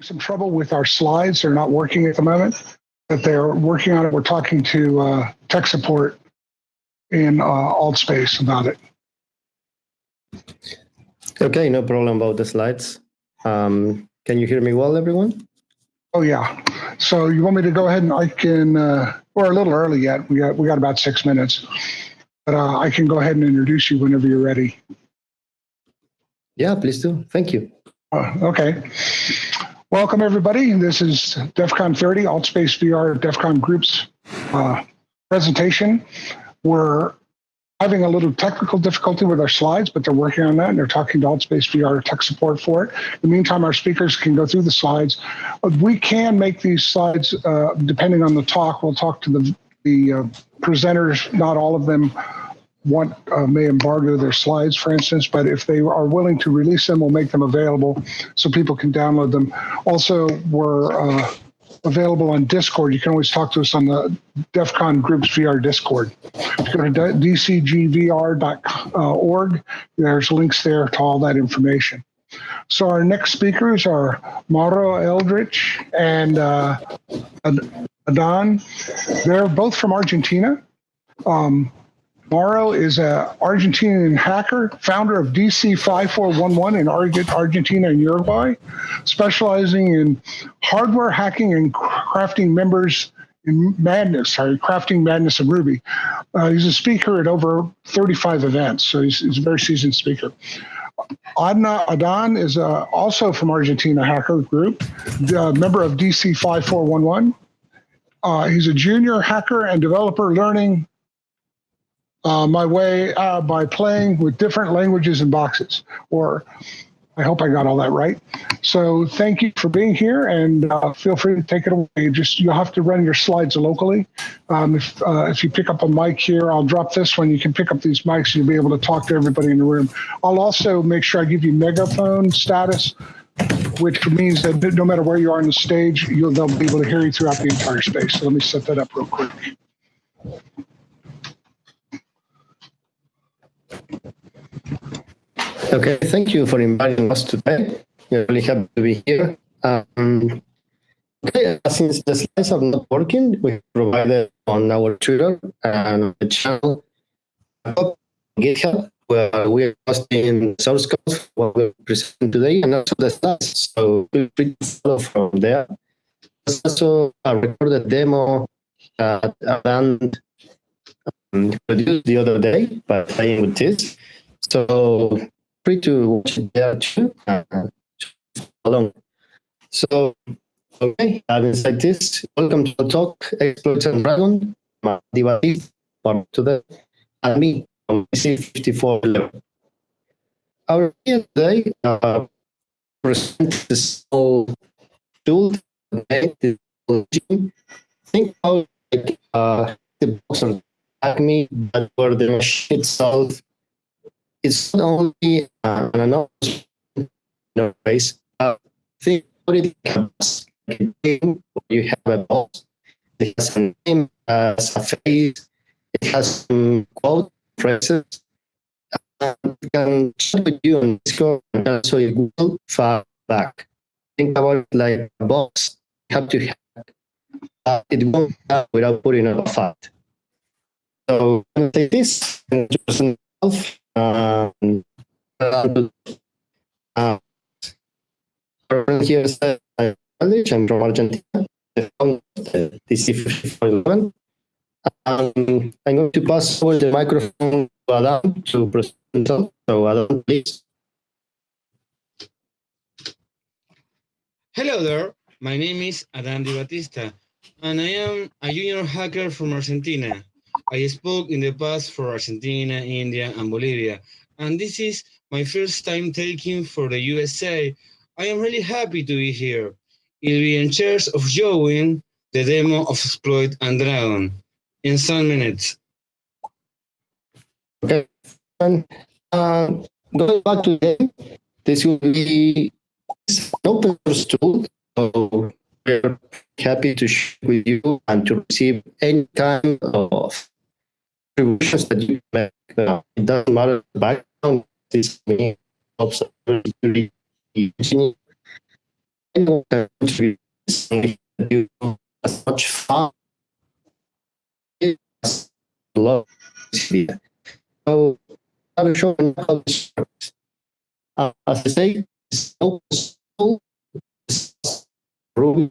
some trouble with our slides. They're not working at the moment, but they're working on it. We're talking to uh, tech support in uh, AltSpace about it. Okay, no problem about the slides. Um, can you hear me well, everyone? Oh yeah. So you want me to go ahead and I can, uh, we're a little early yet. We got we got about six minutes, but uh, I can go ahead and introduce you whenever you're ready. Yeah, please do. Thank you. Uh, okay. Welcome everybody. This is DEF CON 30 AltSpace VR DEF CON Group's uh, presentation. We're having a little technical difficulty with our slides, but they're working on that and they're talking to AltSpace VR tech support for it. In the meantime, our speakers can go through the slides. Uh, We can make these slides, uh, depending on the talk, we'll talk to the, the uh, presenters, not all of them want, uh, may embargo their slides, for instance, but if they are willing to release them, we'll make them available so people can download them. Also, we're uh, available on Discord. You can always talk to us on the DEF CON Groups VR Discord. If you go to dcgvr.org, there's links there to all that information. So our next speakers are Mauro Eldritch and uh, Adan. They're both from Argentina. Um, Mauro is an Argentinian hacker, founder of DC 5411 in Argentina and Uruguay, specializing in hardware hacking and crafting members in Madness, sorry, crafting Madness and Ruby. Uh, he's a speaker at over 35 events, so he's, he's a very seasoned speaker. Adna Adan is uh, also from Argentina Hacker Group, member of DC 5411. Uh, he's a junior hacker and developer learning uh, my way uh, by playing with different languages and boxes. Or I hope I got all that right. So thank you for being here, and uh, feel free to take it away. Just you'll have to run your slides locally. Um, if uh, if you pick up a mic here, I'll drop this one. You can pick up these mics, and you'll be able to talk to everybody in the room. I'll also make sure I give you megaphone status. Which means that no matter where you are on the stage, you'll they'll be able to hear you throughout the entire space. So let me set that up real quick. Okay, thank you for inviting us today. We're really happy to be here. Um, okay, since the slides are not working, we provided on our Twitter and the channel GitHub where we are posting source code for what we're presenting today and also the slides. So feel free to follow from there. There's also a recorded demo that Alan um, produced the other day by playing with this. So free to watch there too. Uh, along. So, okay, having said this, welcome to the talk, Exploits and Dragon, Divati, part to the, and me from C54 Our idea today uh, present this whole tool, the think about like, uh, the box on Acme, but for the machine itself it's not only uh, an. Uh, think about it game you have a box. It has a name, has a face, it has some quote phrases. Uh, it can chat with you on Discord and also you Google far back. Think about it like a box. You have to hack. Uh, it won't have without putting a fat. So, say this, and just um, uh, here is the knowledge. I'm from Argentina. DC5411. Um, I'm going to pass over the microphone to Adan to present. So, Adan, please. Hello there, my name is Adan Di Batista, and I am a junior hacker from Argentina. I spoke in the past for Argentina, India, and Bolivia, and this is my first time taking for the USA. I am really happy to be here. I'll be in charge of showing the demo of Exploit and Dragon in some minutes. Okay. And uh, going back to the game, this will be an open source tool. We're happy to share with you and to receive any kind of contributions that you make. Uh, it doesn't matter the background. This helps really know that we do as much fun as love. So I'm sure how this works. Uh, as I say, so so room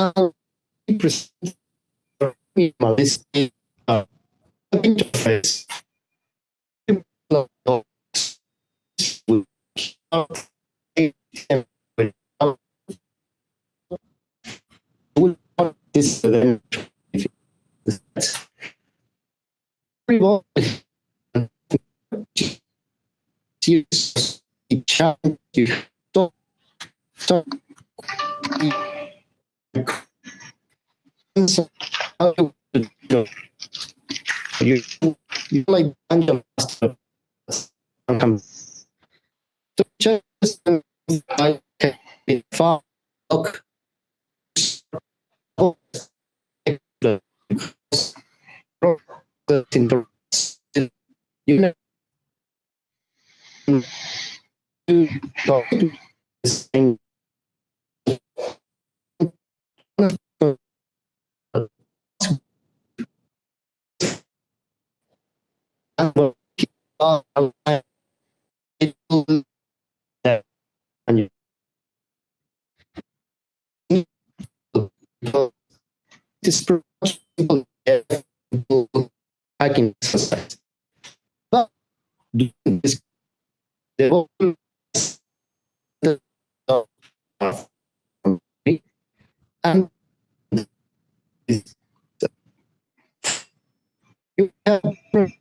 to them as folks as far interface this you you like dungeon master um, so just like be far you know you go this thing this uh, people hacking exercise. The and you have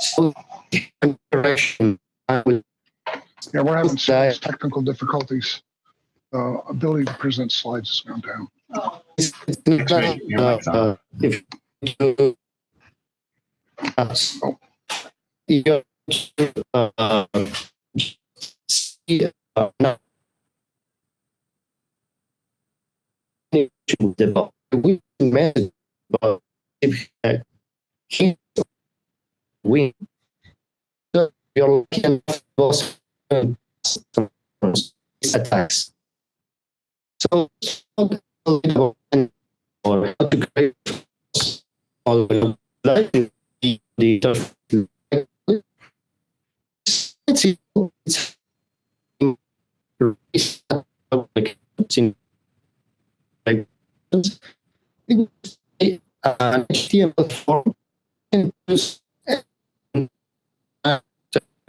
and uh, other so interaction I will Yeah, we're having some technical difficulties. Uh, ability to present slides has gone down. it's it's uh, uh, if you uh, so you uh, uh, see, uh, now we imagine uh, if uh, he we the your can was attacks so or to create the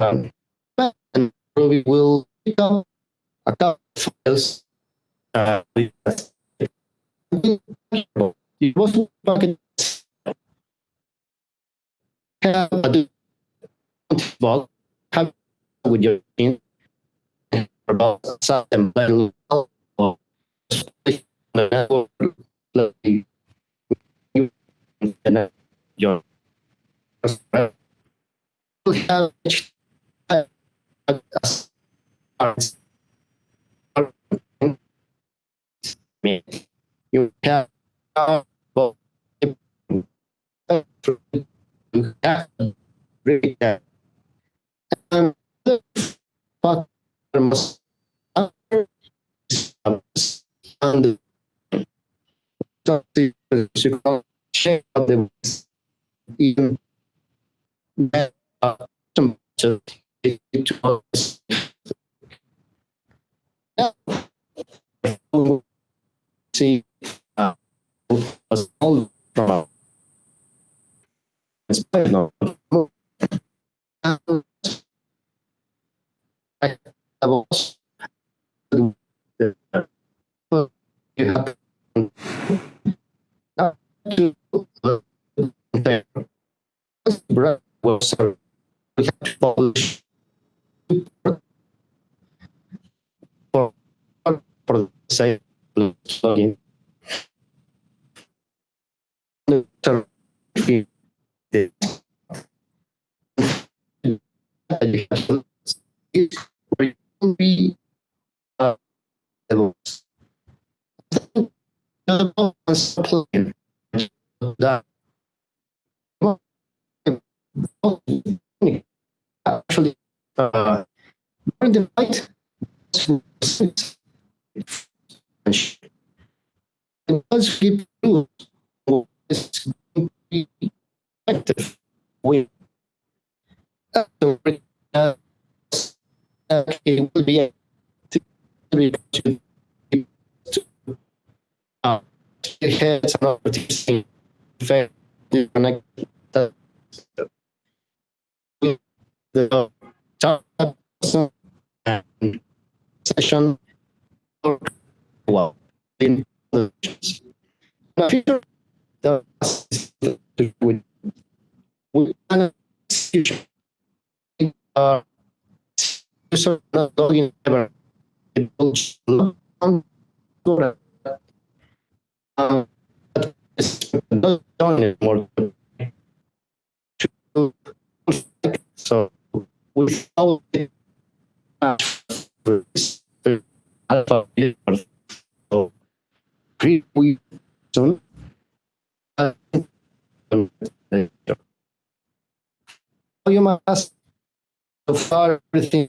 um, and we will up a couple files uh with it wasn't have a do have with your team about network like you and your have. You have. And the and share them even that uh, some to to us. Yeah. See, uh, was all from it's no. Um, I was the you have not to there. Brother was we have to polish for for the same plugin. Neutral feed it. Plugin that actually uh the night it does give you it's effective with uh, uh, it will be to uh, fair to connect the the session well in the future the with with uh so we follow the alpha so create we uh, you. must so far everything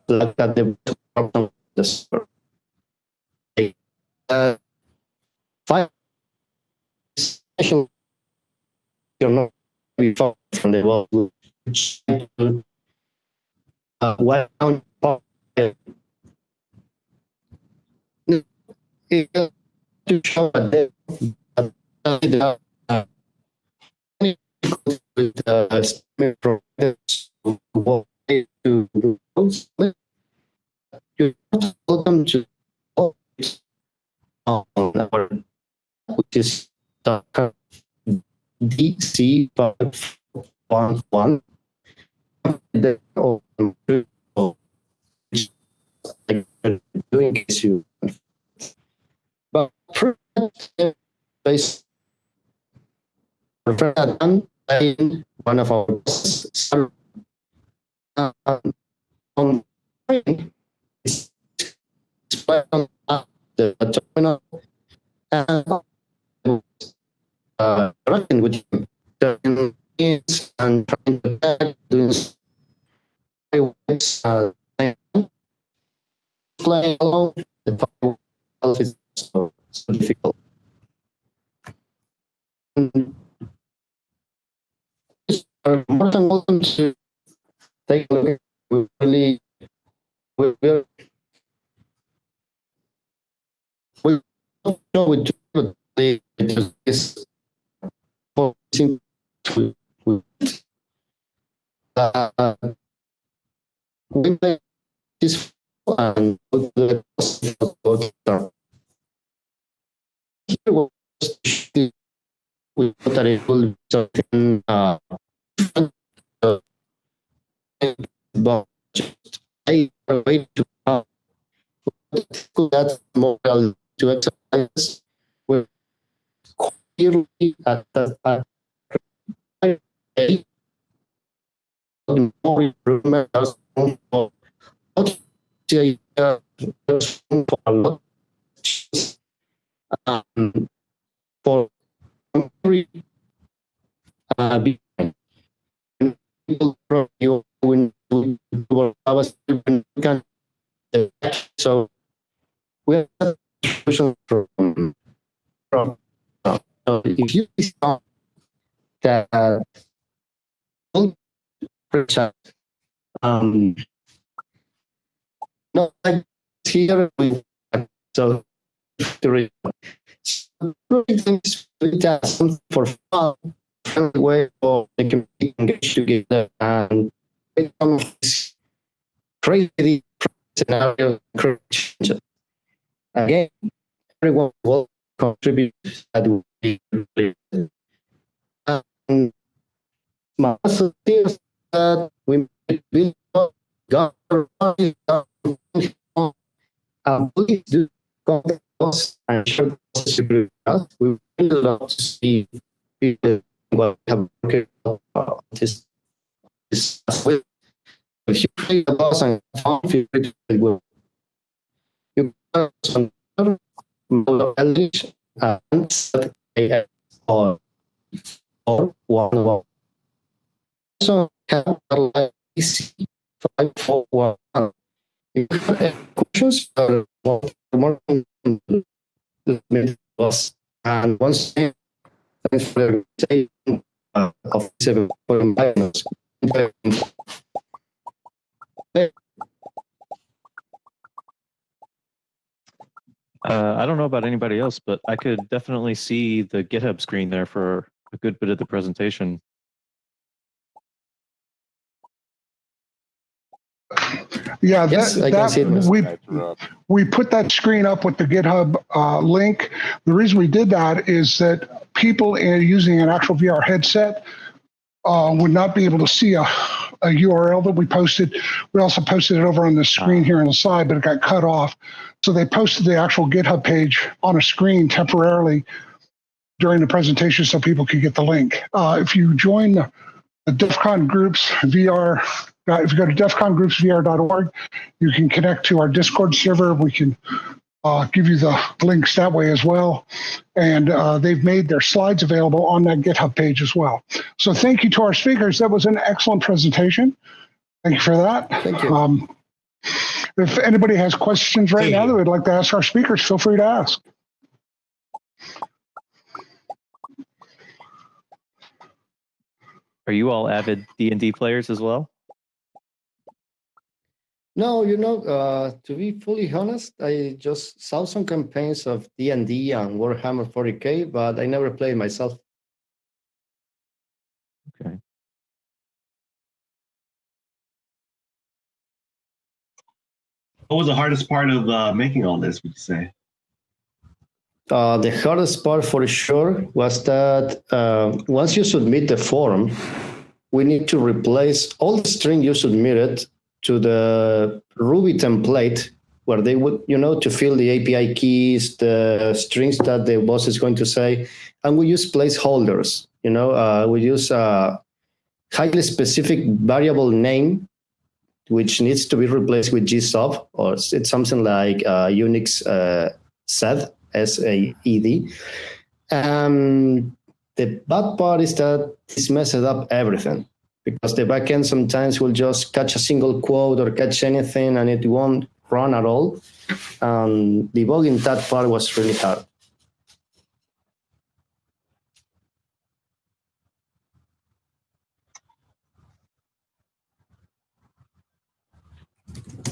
like that the this uh five special you're not be far from the world uh well to show that uh, uh, to those you welcome to on our which is the DC one one doing this you but base done in one of our uh, on display on the terminal and uh, running with and trying to do uh, playing along the is so, so difficult. To take a look. We really, we don't know. They just focusing to, uh, this and the. Here was we thought that it will be something uh, uh, but just a way to uh, that moral to exercise with clearly at the at more improvement as um, for every uh, you when was when we can so we have solution from from uh, if you start that uh, um no here we so for fun friendly way for they can be engaged together and crazy scenario encourage change. Again, everyone will contribute that will be um, suggestion that we will um, please do contact us and share the us. We really love to see people have this with if you boss and found a or or one one. So have a five four one. If you have questions, well, more boss and once for of seven minus. Uh, I don't know about anybody else, but I could definitely see the GitHub screen there for a good bit of the presentation. Yeah, Yes, that, can see it. that, we, we put that screen up with the GitHub uh, link. The reason we did that is that people uh, using an actual VR headset uh, would not be able to see a, a URL that we posted. We also posted it over on the screen here on the side, but it got cut off. So they posted the actual GitHub page on a screen temporarily during the presentation so people could get the link. Uh, if you join the, the DEF CON groups VR, if you go to defcongroupsvr.org, you can connect to our Discord server. We can uh, give you the links that way as well. And uh, they've made their slides available on that GitHub page as well. So thank you to our speakers. That was an excellent presentation. Thank you for that. Thank you. Um, if anybody has questions right Thank now you. that would like to ask our speakers, feel free to ask. Are you all avid D and D players as well? No, you know, uh, to be fully honest, I just saw some campaigns of D and D and Warhammer 40k, but I never played myself. Okay. What was the hardest part of uh, making all this? Would you say? Uh, the hardest part for sure was that uh, once you submit the form, we need to replace all the string you submitted to the Ruby template where they would, you know, to fill the API keys, the strings that the boss is going to say. And we use placeholders, you know, uh, we use a highly specific variable name, which needs to be replaced with gsub, or it's something like uh, Unix uh, sed, S-A-E-D. Um, the bad part is that this messes up everything because the backend sometimes will just catch a single quote or catch anything and it won't run at all. Um, debugging that part was really hard.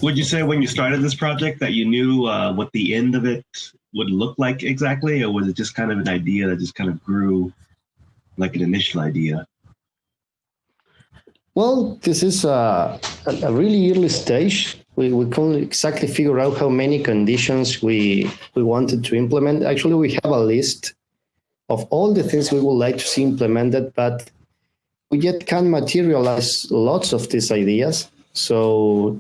Would you say when you started this project that you knew uh, what the end of it would look like exactly, or was it just kind of an idea that just kind of grew like an initial idea? Well, this is a, a a really early stage. We, we couldn't exactly figure out how many conditions we, we wanted to implement. Actually, we have a list of all the things we would like to see implemented, but we yet can materialize lots of these ideas. So,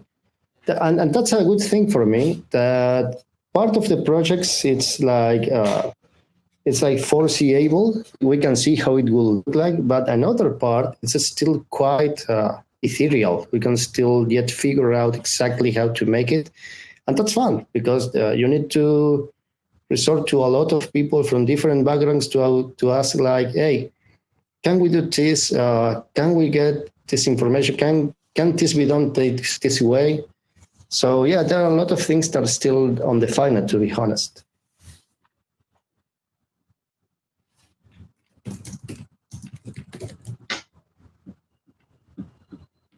and, and that's a good thing for me that part of the projects, it's like, uh, it's like foreseeable. We can see how it will look like, but another part is still quite uh, ethereal. We can still yet figure out exactly how to make it, and that's fun because uh, you need to resort to a lot of people from different backgrounds to to ask like, hey, can we do this? Uh, can we get this information? Can can this be done this, this way? So yeah, there are a lot of things that are still undefined, to be honest.